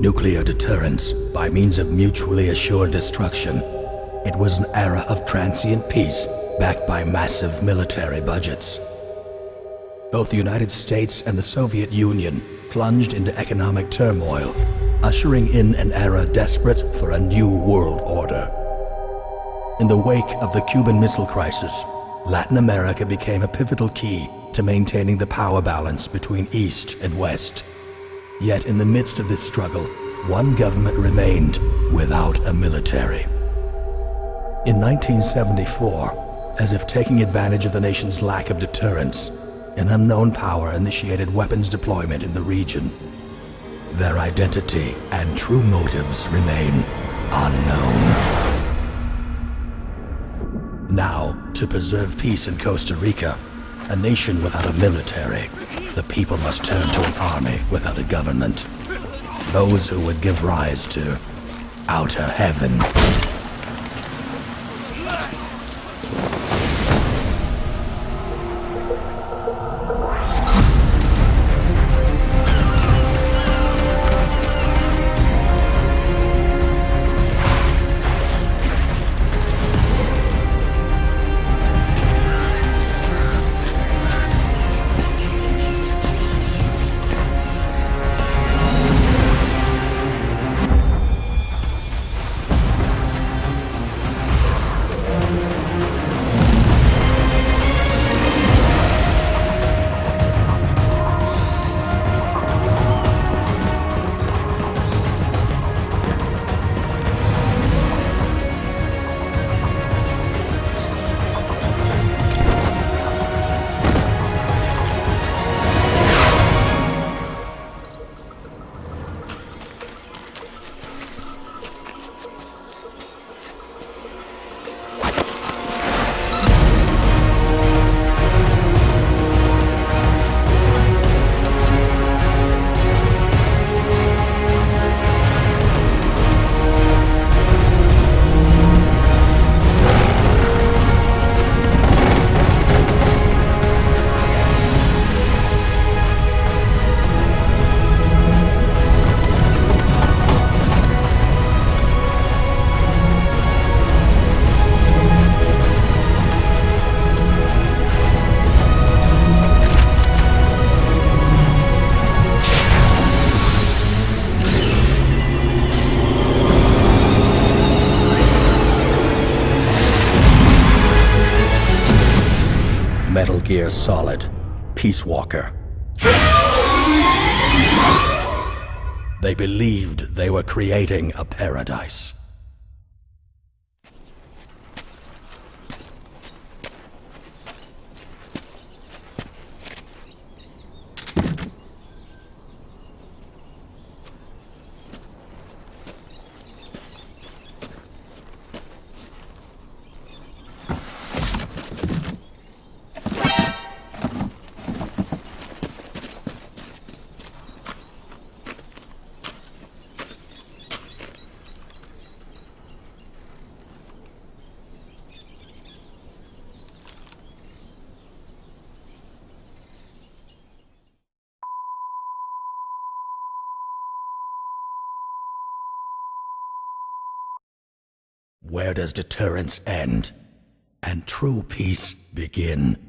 nuclear deterrence by means of mutually assured destruction. It was an era of transient peace backed by massive military budgets. Both the United States and the Soviet Union plunged into economic turmoil, ushering in an era desperate for a new world order. In the wake of the Cuban Missile Crisis, Latin America became a pivotal key to maintaining the power balance between East and West. Yet in the midst of this struggle, one government remained without a military. In 1974, as if taking advantage of the nation's lack of deterrence, an unknown power initiated weapons deployment in the region. Their identity and true motives remain unknown. Now, to preserve peace in Costa Rica, a nation without a military, the people must turn to an army without a government. Those who would give rise to outer heaven. Metal Gear Solid, Peace Walker. They believed they were creating a paradise. Where does deterrence end and true peace begin?